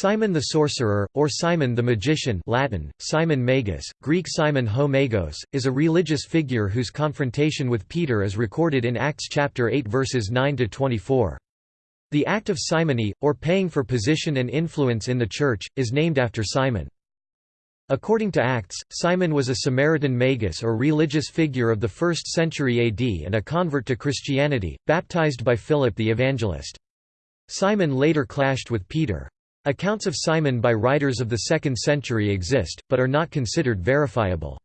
Simon the Sorcerer, or Simon the Magician Latin, Simon Magus, Greek Simon ho Magos, is a religious figure whose confrontation with Peter is recorded in Acts chapter 8 verses 9–24. The act of simony, or paying for position and influence in the Church, is named after Simon. According to Acts, Simon was a Samaritan magus or religious figure of the 1st century AD and a convert to Christianity, baptized by Philip the Evangelist. Simon later clashed with Peter. Accounts of Simon by writers of the 2nd century exist, but are not considered verifiable.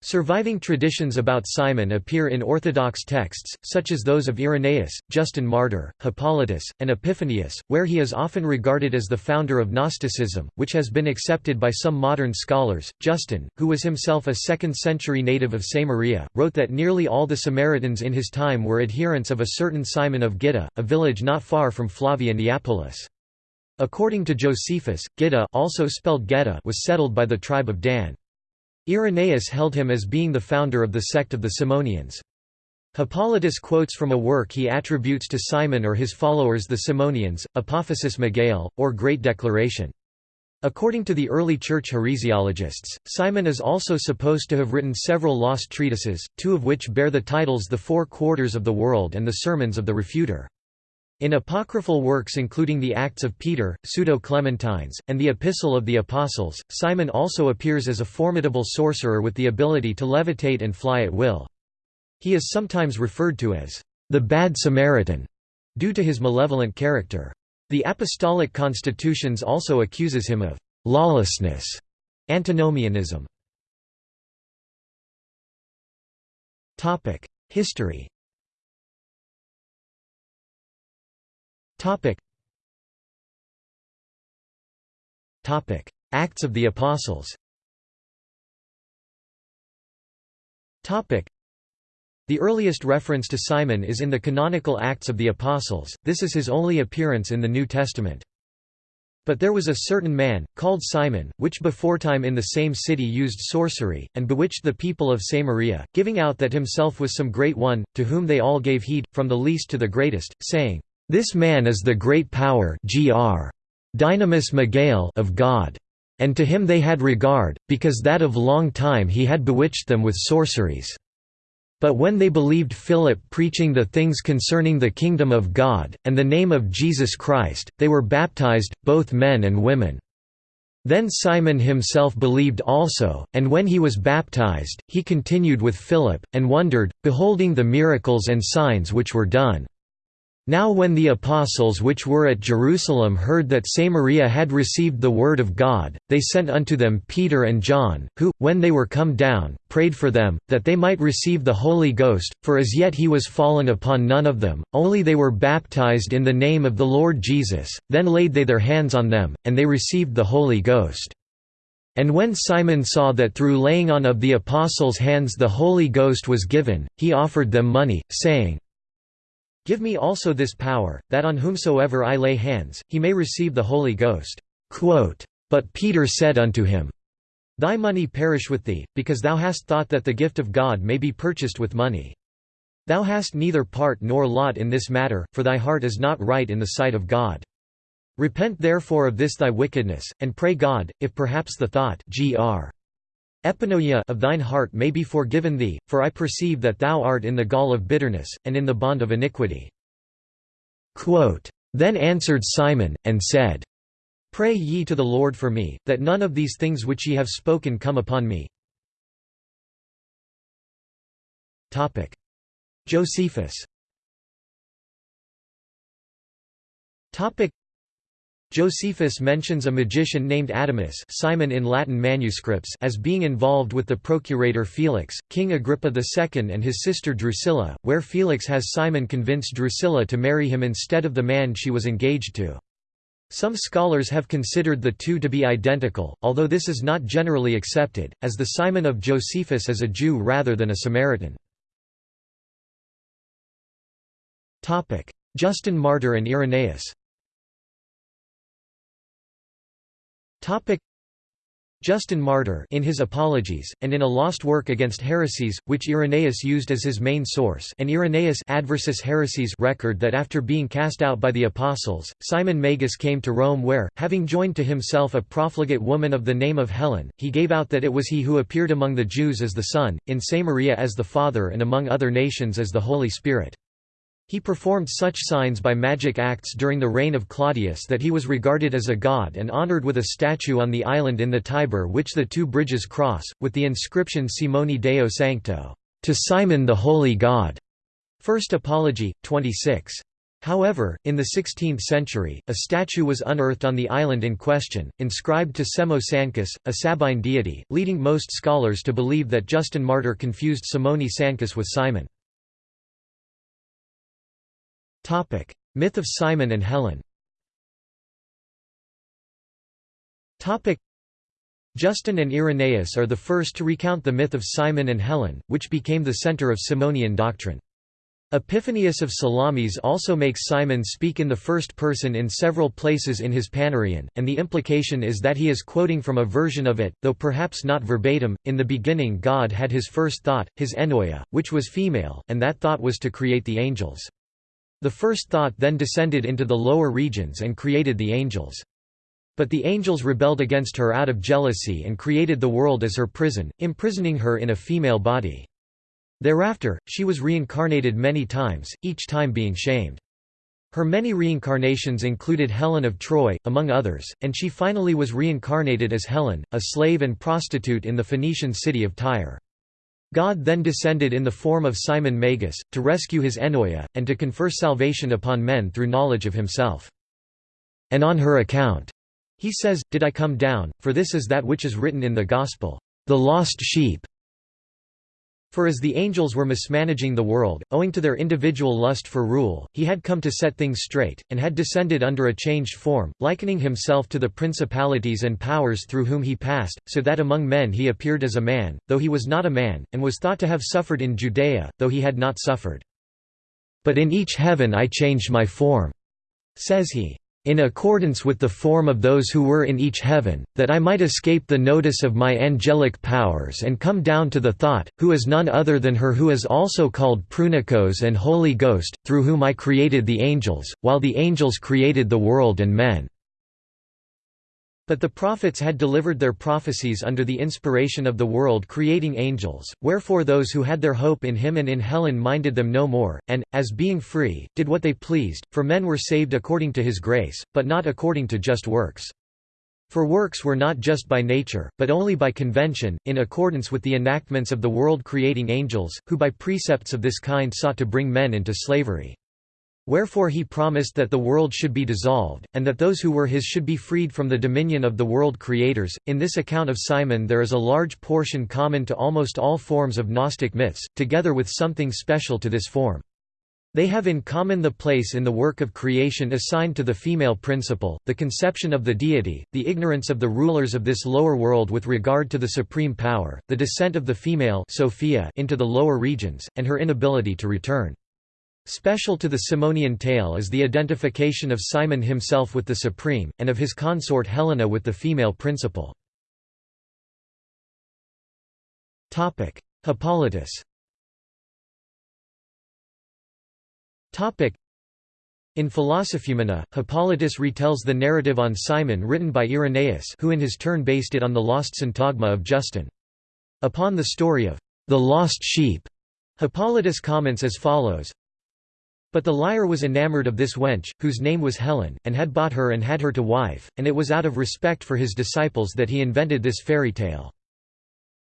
Surviving traditions about Simon appear in Orthodox texts, such as those of Irenaeus, Justin Martyr, Hippolytus, and Epiphanius, where he is often regarded as the founder of Gnosticism, which has been accepted by some modern scholars. Justin, who was himself a 2nd century native of Samaria, wrote that nearly all the Samaritans in his time were adherents of a certain Simon of Gitta, a village not far from Flavia Neapolis. According to Josephus, Gitta also spelled Geta was settled by the tribe of Dan. Irenaeus held him as being the founder of the sect of the Simonians. Hippolytus quotes from a work he attributes to Simon or his followers the Simonians, Apophasis Megale, or Great Declaration. According to the early church heresiologists, Simon is also supposed to have written several lost treatises, two of which bear the titles The Four Quarters of the World and the Sermons of the Refuter. In apocryphal works including the Acts of Peter, Pseudo-Clementines, and the Epistle of the Apostles, Simon also appears as a formidable sorcerer with the ability to levitate and fly at will. He is sometimes referred to as the Bad Samaritan, due to his malevolent character. The Apostolic Constitutions also accuses him of lawlessness, antinomianism. History Topic. Topic: Acts of the Apostles. Topic: The earliest reference to Simon is in the canonical Acts of the Apostles. This is his only appearance in the New Testament. But there was a certain man, called Simon, which beforetime in the same city used sorcery, and bewitched the people of Samaria, giving out that himself was some great one, to whom they all gave heed, from the least to the greatest, saying, this man is the great power gr. Dynamis of God. And to him they had regard, because that of long time he had bewitched them with sorceries. But when they believed Philip preaching the things concerning the kingdom of God, and the name of Jesus Christ, they were baptized, both men and women. Then Simon himself believed also, and when he was baptized, he continued with Philip, and wondered, beholding the miracles and signs which were done. Now when the apostles which were at Jerusalem heard that Samaria had received the word of God, they sent unto them Peter and John, who, when they were come down, prayed for them, that they might receive the Holy Ghost, for as yet he was fallen upon none of them, only they were baptized in the name of the Lord Jesus, then laid they their hands on them, and they received the Holy Ghost. And when Simon saw that through laying on of the apostles' hands the Holy Ghost was given, he offered them money, saying, Give me also this power, that on whomsoever I lay hands, he may receive the Holy Ghost." But Peter said unto him, Thy money perish with thee, because thou hast thought that the gift of God may be purchased with money. Thou hast neither part nor lot in this matter, for thy heart is not right in the sight of God. Repent therefore of this thy wickedness, and pray God, if perhaps the thought gr. Epinoia of thine heart may be forgiven thee, for I perceive that thou art in the gall of bitterness, and in the bond of iniquity. Quote, then answered Simon, and said, Pray ye to the Lord for me, that none of these things which ye have spoken come upon me. Josephus Josephus mentions a magician named Atomus Simon in Latin manuscripts as being involved with the procurator Felix, King Agrippa II and his sister Drusilla, where Felix has Simon convince Drusilla to marry him instead of the man she was engaged to. Some scholars have considered the two to be identical, although this is not generally accepted, as the Simon of Josephus is a Jew rather than a Samaritan. Justin Martyr and Irenaeus Justin Martyr in his Apologies, and in a lost work against heresies, which Irenaeus used as his main source and Irenaeus Adversus Haereses record that after being cast out by the apostles, Simon Magus came to Rome where, having joined to himself a profligate woman of the name of Helen, he gave out that it was he who appeared among the Jews as the Son, in Samaria as the Father and among other nations as the Holy Spirit. He performed such signs by magic acts during the reign of Claudius that he was regarded as a god and honored with a statue on the island in the Tiber which the two bridges cross, with the inscription Simoni Deo Sancto, to Simon the Holy God. First Apology, 26. However, in the 16th century, a statue was unearthed on the island in question, inscribed to Semo Sancus, a Sabine deity, leading most scholars to believe that Justin Martyr confused Simoni Sancus with Simon. Topic: Myth of Simon and Helen. Topic: Justin and Irenaeus are the first to recount the myth of Simon and Helen, which became the center of Simonian doctrine. Epiphanius of Salamis also makes Simon speak in the first person in several places in his Panarion, and the implication is that he is quoting from a version of it, though perhaps not verbatim. In the beginning, God had his first thought, his ennoia, which was female, and that thought was to create the angels. The first thought then descended into the lower regions and created the angels. But the angels rebelled against her out of jealousy and created the world as her prison, imprisoning her in a female body. Thereafter, she was reincarnated many times, each time being shamed. Her many reincarnations included Helen of Troy, among others, and she finally was reincarnated as Helen, a slave and prostitute in the Phoenician city of Tyre. God then descended in the form of Simon Magus, to rescue his Ennoia, and to confer salvation upon men through knowledge of himself. And on her account, he says, did I come down, for this is that which is written in the Gospel, the lost sheep. For as the angels were mismanaging the world, owing to their individual lust for rule, he had come to set things straight, and had descended under a changed form, likening himself to the principalities and powers through whom he passed, so that among men he appeared as a man, though he was not a man, and was thought to have suffered in Judea, though he had not suffered. But in each heaven I changed my form, says he in accordance with the form of those who were in each heaven, that I might escape the notice of my angelic powers and come down to the thought, who is none other than her who is also called Prunikos and Holy Ghost, through whom I created the angels, while the angels created the world and men. But the prophets had delivered their prophecies under the inspiration of the world creating angels, wherefore those who had their hope in him and in Helen minded them no more, and, as being free, did what they pleased, for men were saved according to his grace, but not according to just works. For works were not just by nature, but only by convention, in accordance with the enactments of the world creating angels, who by precepts of this kind sought to bring men into slavery. Wherefore he promised that the world should be dissolved, and that those who were his should be freed from the dominion of the world creators. In this account of Simon, there is a large portion common to almost all forms of Gnostic myths, together with something special to this form. They have in common the place in the work of creation assigned to the female principle, the conception of the deity, the ignorance of the rulers of this lower world with regard to the supreme power, the descent of the female Sophia into the lower regions, and her inability to return. Special to the Simonian tale is the identification of Simon himself with the Supreme, and of his consort Helena with the female principle. Hippolytus in Philosophumena, Hippolytus retells the narrative on Simon written by Irenaeus who in his turn based it on the lost syntagma of Justin. Upon the story of the lost sheep, Hippolytus comments as follows but the liar was enamoured of this wench, whose name was Helen, and had bought her and had her to wife, and it was out of respect for his disciples that he invented this fairy tale.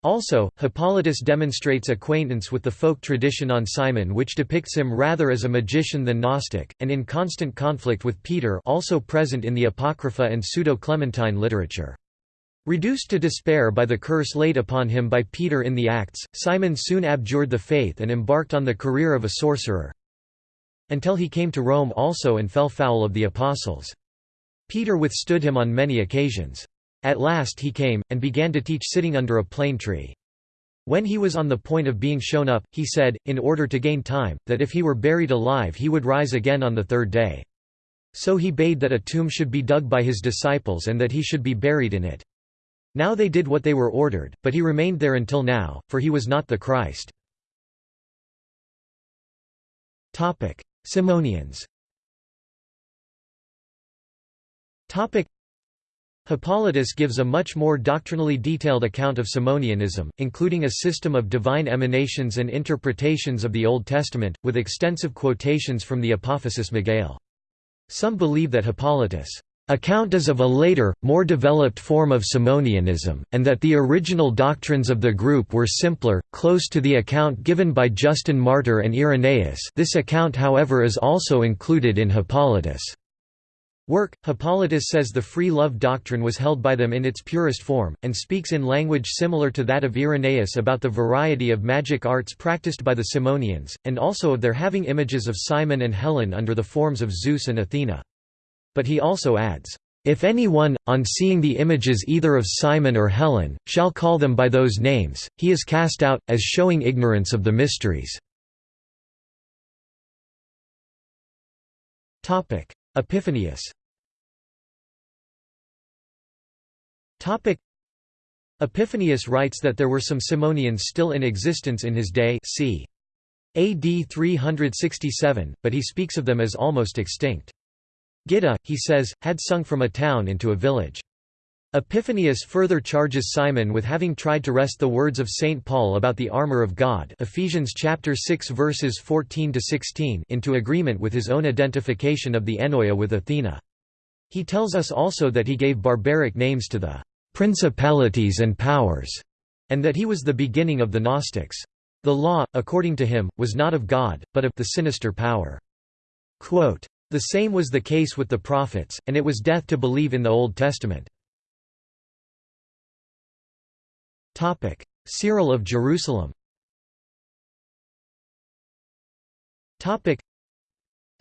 Also, Hippolytus demonstrates acquaintance with the folk tradition on Simon which depicts him rather as a magician than Gnostic, and in constant conflict with Peter also present in the Apocrypha and Pseudo-Clementine literature. Reduced to despair by the curse laid upon him by Peter in the Acts, Simon soon abjured the faith and embarked on the career of a sorcerer until he came to Rome also and fell foul of the apostles. Peter withstood him on many occasions. At last he came, and began to teach sitting under a plane tree. When he was on the point of being shown up, he said, in order to gain time, that if he were buried alive he would rise again on the third day. So he bade that a tomb should be dug by his disciples and that he should be buried in it. Now they did what they were ordered, but he remained there until now, for he was not the Christ. Simonians Hippolytus gives a much more doctrinally detailed account of Simonianism, including a system of divine emanations and interpretations of the Old Testament, with extensive quotations from the Apophasis Megale. Some believe that Hippolytus' account is of a later, more developed form of Simonianism, and that the original doctrines of the group were simpler, close to the account given by Justin Martyr and Irenaeus this account however is also included in Hippolytus' Work, Hippolytus says the free love doctrine was held by them in its purest form, and speaks in language similar to that of Irenaeus about the variety of magic arts practiced by the Simonians, and also of their having images of Simon and Helen under the forms of Zeus and Athena. But he also adds, "...if anyone, on seeing the images either of Simon or Helen, shall call them by those names, he is cast out, as showing ignorance of the mysteries." Epiphanius Epiphanius writes that there were some Simonians still in existence in his day c. AD 367, but he speaks of them as almost extinct. Gitta, he says, had sung from a town into a village. Epiphanius further charges Simon with having tried to wrest the words of St. Paul about the armor of God Ephesians chapter 6 verses 14 to 16 into agreement with his own identification of the Ennoia with Athena. He tells us also that he gave barbaric names to the principalities and powers, and that he was the beginning of the Gnostics. The law, according to him, was not of God, but of the sinister power. Quote, the same was the case with the prophets, and it was death to believe in the Old Testament. Cyril of Jerusalem.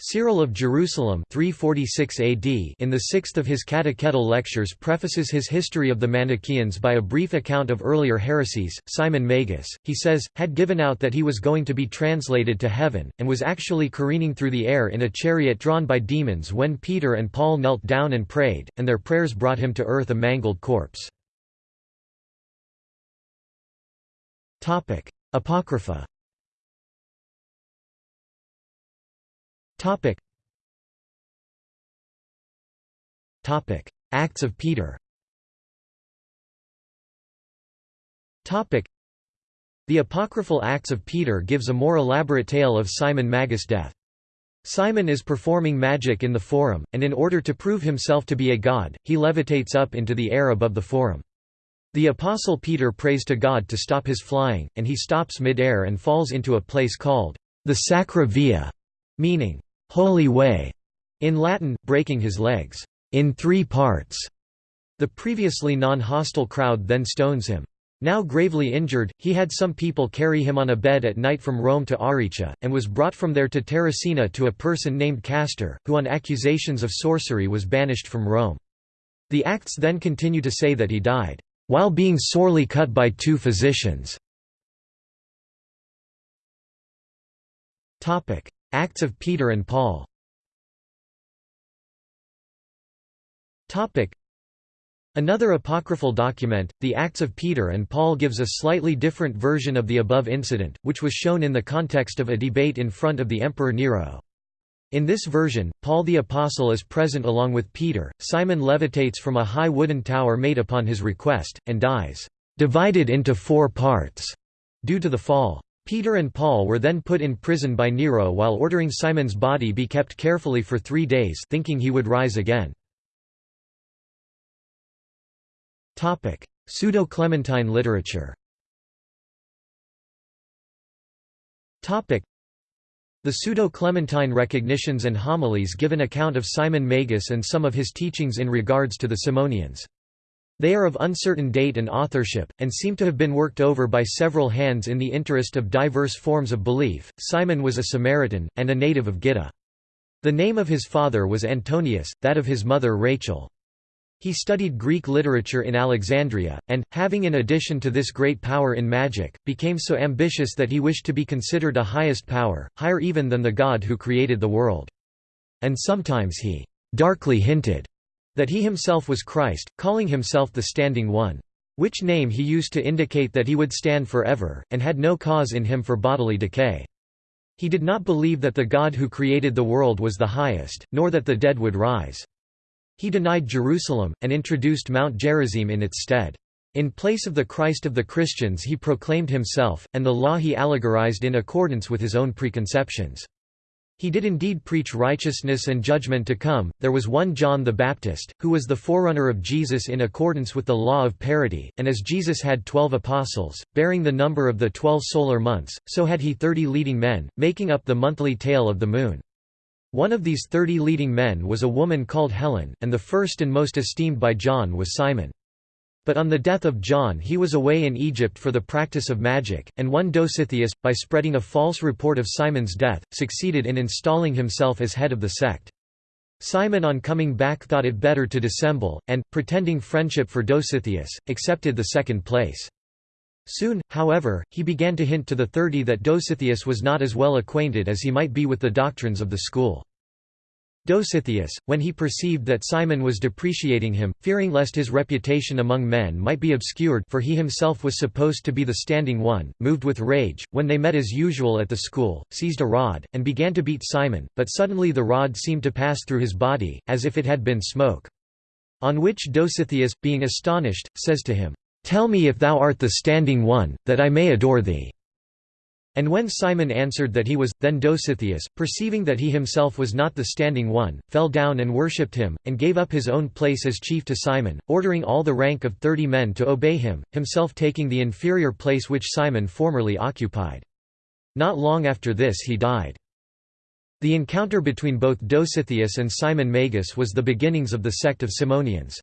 Cyril of Jerusalem 346 AD in the sixth of his catechetical lectures prefaces his history of the Manichaeans by a brief account of earlier heresies. Simon Magus, he says, had given out that he was going to be translated to heaven, and was actually careening through the air in a chariot drawn by demons when Peter and Paul knelt down and prayed, and their prayers brought him to earth a mangled corpse. Apocrypha. Topic. Topic: Acts of Peter. Topic: The apocryphal Acts of Peter gives a more elaborate tale of Simon Magus' death. Simon is performing magic in the forum, and in order to prove himself to be a god, he levitates up into the air above the forum. The Apostle Peter prays to God to stop his flying, and he stops mid-air and falls into a place called the Sacra Via, meaning, holy way, in Latin, breaking his legs in three parts. The previously non-hostile crowd then stones him. Now gravely injured, he had some people carry him on a bed at night from Rome to Aricia, and was brought from there to Terracina to a person named Castor, who on accusations of sorcery was banished from Rome. The Acts then continue to say that he died while being sorely cut by two physicians. Acts of Peter and Paul Another apocryphal document, the Acts of Peter and Paul gives a slightly different version of the above incident, which was shown in the context of a debate in front of the Emperor Nero. In this version, Paul the Apostle is present along with Peter. Simon levitates from a high wooden tower made upon his request, and dies, divided into four parts, due to the fall. Peter and Paul were then put in prison by Nero while ordering Simon's body be kept carefully for three days thinking he would rise again. Pseudo-Clementine literature the Pseudo-Clementine recognitions and homilies give an account of Simon Magus and some of his teachings in regards to the Simonians. They are of uncertain date and authorship, and seem to have been worked over by several hands in the interest of diverse forms of belief. Simon was a Samaritan, and a native of Gitta. The name of his father was Antonius, that of his mother Rachel. He studied Greek literature in Alexandria, and, having in addition to this great power in magic, became so ambitious that he wished to be considered a highest power, higher even than the God who created the world. And sometimes he darkly hinted that he himself was Christ, calling himself the Standing One. which name he used to indicate that he would stand forever, and had no cause in him for bodily decay. He did not believe that the God who created the world was the highest, nor that the dead would rise. He denied Jerusalem, and introduced Mount Gerizim in its stead. In place of the Christ of the Christians he proclaimed himself, and the law he allegorized in accordance with his own preconceptions. He did indeed preach righteousness and judgment to come. There was one John the Baptist, who was the forerunner of Jesus in accordance with the law of parity, and as Jesus had twelve apostles, bearing the number of the twelve solar months, so had he thirty leading men, making up the monthly tale of the moon. One of these thirty leading men was a woman called Helen, and the first and most esteemed by John was Simon. But on the death of John he was away in Egypt for the practice of magic, and one Dositheus, by spreading a false report of Simon's death, succeeded in installing himself as head of the sect. Simon on coming back thought it better to dissemble, and, pretending friendship for Dositheus, accepted the second place. Soon, however, he began to hint to the thirty that Dositheus was not as well acquainted as he might be with the doctrines of the school. Dositheus, when he perceived that Simon was depreciating him, fearing lest his reputation among men might be obscured for he himself was supposed to be the standing one, moved with rage, when they met as usual at the school, seized a rod, and began to beat Simon, but suddenly the rod seemed to pass through his body, as if it had been smoke. On which Dositheus, being astonished, says to him, "'Tell me if thou art the standing one, that I may adore thee.' And when Simon answered that he was, then Dositheus, perceiving that he himself was not the standing one, fell down and worshipped him, and gave up his own place as chief to Simon, ordering all the rank of thirty men to obey him, himself taking the inferior place which Simon formerly occupied. Not long after this he died. The encounter between both Dositheus and Simon Magus was the beginnings of the sect of Simonians.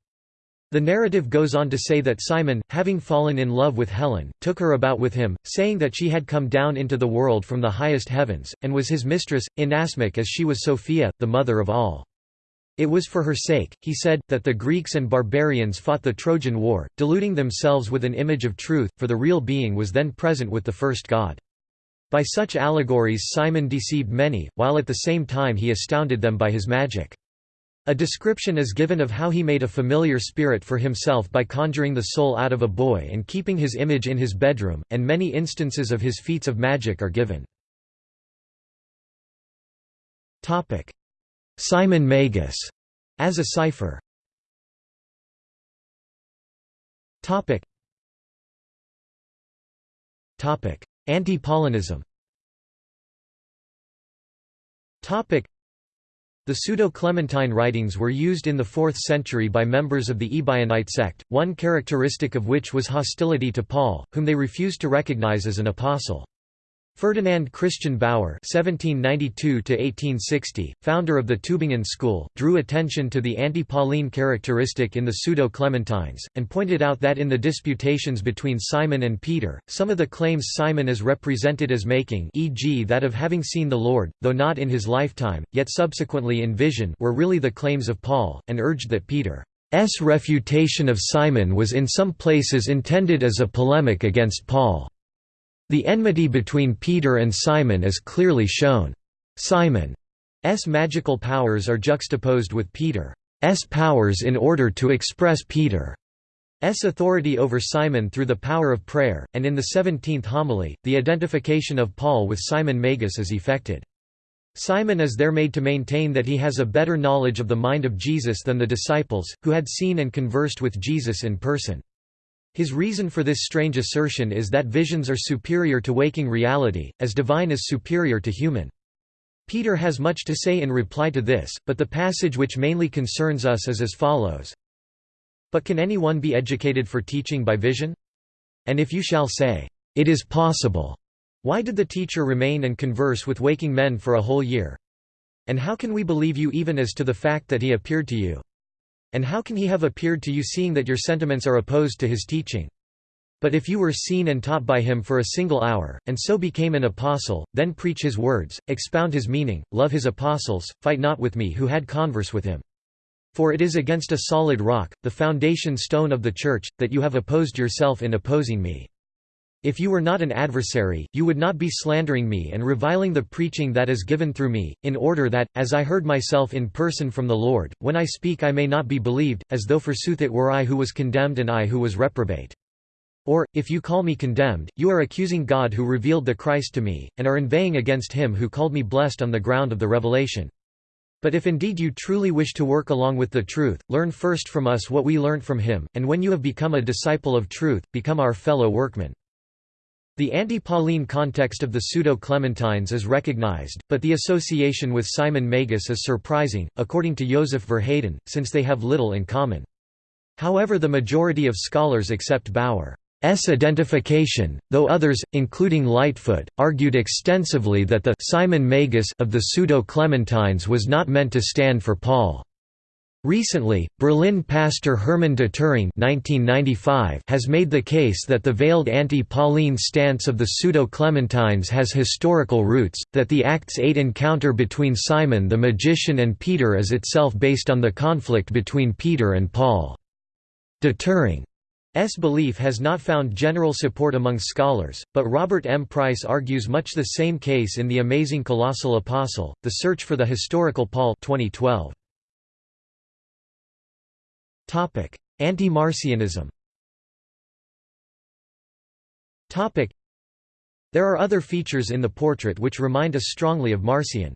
The narrative goes on to say that Simon, having fallen in love with Helen, took her about with him, saying that she had come down into the world from the highest heavens, and was his mistress, inasmuch as she was Sophia, the mother of all. It was for her sake, he said, that the Greeks and barbarians fought the Trojan War, deluding themselves with an image of truth, for the real being was then present with the first god. By such allegories Simon deceived many, while at the same time he astounded them by his magic. A description is given of how he made a familiar spirit for himself by conjuring the soul out of a boy and keeping his image in his bedroom, and many instances of his feats of magic are given. Simon Magus. As a cipher. Anti-Paulinism the Pseudo-Clementine writings were used in the 4th century by members of the Ebionite sect, one characteristic of which was hostility to Paul, whom they refused to recognize as an apostle. Ferdinand Christian Baur (1792–1860), founder of the Tübingen school, drew attention to the anti-Pauline characteristic in the Pseudo-Clementines, and pointed out that in the disputations between Simon and Peter, some of the claims Simon is represented as making, e.g., that of having seen the Lord, though not in his lifetime, yet subsequently in vision, were really the claims of Paul, and urged that Peter's refutation of Simon was in some places intended as a polemic against Paul. The enmity between Peter and Simon is clearly shown. Simon's magical powers are juxtaposed with Peter's powers in order to express Peter's authority over Simon through the power of prayer, and in the 17th homily, the identification of Paul with Simon Magus is effected. Simon is there made to maintain that he has a better knowledge of the mind of Jesus than the disciples, who had seen and conversed with Jesus in person. His reason for this strange assertion is that visions are superior to waking reality, as divine is superior to human. Peter has much to say in reply to this, but the passage which mainly concerns us is as follows. But can anyone be educated for teaching by vision? And if you shall say, It is possible, why did the teacher remain and converse with waking men for a whole year? And how can we believe you even as to the fact that he appeared to you? And how can he have appeared to you seeing that your sentiments are opposed to his teaching? But if you were seen and taught by him for a single hour, and so became an apostle, then preach his words, expound his meaning, love his apostles, fight not with me who had converse with him. For it is against a solid rock, the foundation stone of the church, that you have opposed yourself in opposing me. If you were not an adversary, you would not be slandering me and reviling the preaching that is given through me, in order that, as I heard myself in person from the Lord, when I speak I may not be believed, as though forsooth it were I who was condemned and I who was reprobate. Or, if you call me condemned, you are accusing God who revealed the Christ to me, and are inveighing against him who called me blessed on the ground of the revelation. But if indeed you truly wish to work along with the truth, learn first from us what we learnt from him, and when you have become a disciple of truth, become our fellow workman. The anti-Pauline context of the Pseudo-Clementines is recognized, but the association with Simon Magus is surprising, according to Joseph Verheyden, since they have little in common. However the majority of scholars accept Baur's identification, though others, including Lightfoot, argued extensively that the Simon Magus of the Pseudo-Clementines was not meant to stand for Paul. Recently, Berlin pastor Hermann Detering has made the case that the veiled anti-Pauline stance of the Pseudo-Clementines has historical roots, that the Acts 8 encounter between Simon the magician and Peter is itself based on the conflict between Peter and Paul. Detering S. belief has not found general support among scholars, but Robert M. Price argues much the same case in The Amazing Colossal Apostle, The Search for the Historical Paul 2012. Anti-Marcionism There are other features in the portrait which remind us strongly of Marcion.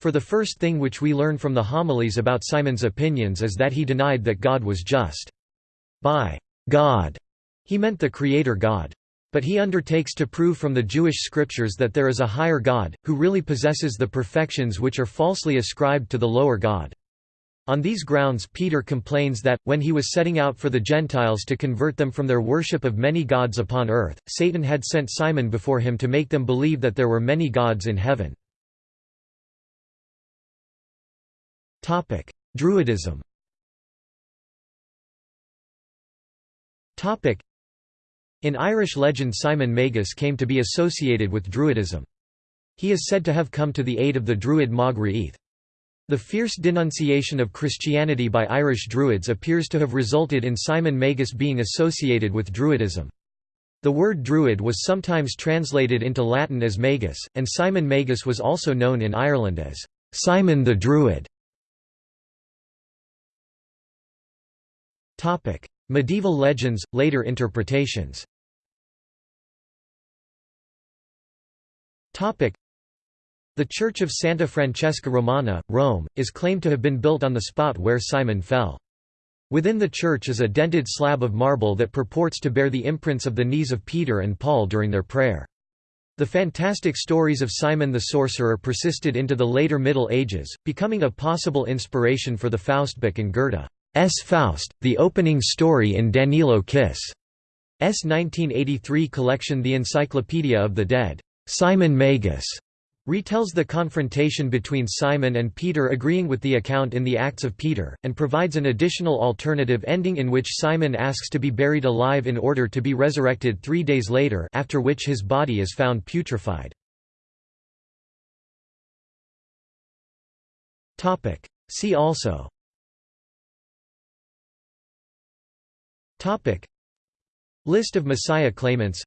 For the first thing which we learn from the homilies about Simon's opinions is that he denied that God was just. By God, he meant the Creator God. But he undertakes to prove from the Jewish scriptures that there is a higher God, who really possesses the perfections which are falsely ascribed to the lower God. On these grounds Peter complains that, when he was setting out for the Gentiles to convert them from their worship of many gods upon earth, Satan had sent Simon before him to make them believe that there were many gods in heaven. Druidism In Irish legend Simon Magus came to be associated with Druidism. He is said to have come to the aid of the Druid Mog Ruith. The fierce denunciation of Christianity by Irish Druids appears to have resulted in Simon Magus being associated with Druidism. The word Druid was sometimes translated into Latin as Magus, and Simon Magus was also known in Ireland as Simon the Druid. Medieval legends, later interpretations the Church of Santa Francesca Romana, Rome, is claimed to have been built on the spot where Simon fell. Within the church is a dented slab of marble that purports to bear the imprints of the knees of Peter and Paul during their prayer. The fantastic stories of Simon the Sorcerer persisted into the later Middle Ages, becoming a possible inspiration for the Faustbook and Goethe. S. Faust, the opening story in Danilo Kiš. S. 1983 collection The Encyclopedia of the Dead. Simon Magus retells the confrontation between Simon and Peter agreeing with the account in the Acts of Peter, and provides an additional alternative ending in which Simon asks to be buried alive in order to be resurrected three days later after which his body is found putrefied. See also. List of Messiah claimants.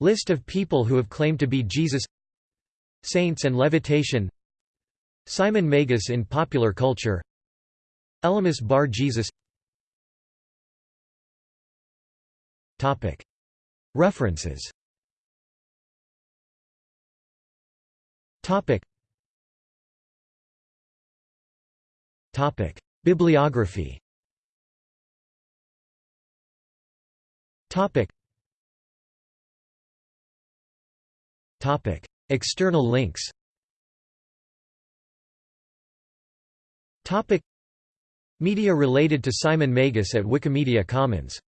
List of people who have claimed to be Jesus Saints and levitation. Simon Magus in popular culture. Elymas Bar Jesus. References. Bibliography. Topic. Topic. External links. Media related to Simon Magus at Wikimedia Commons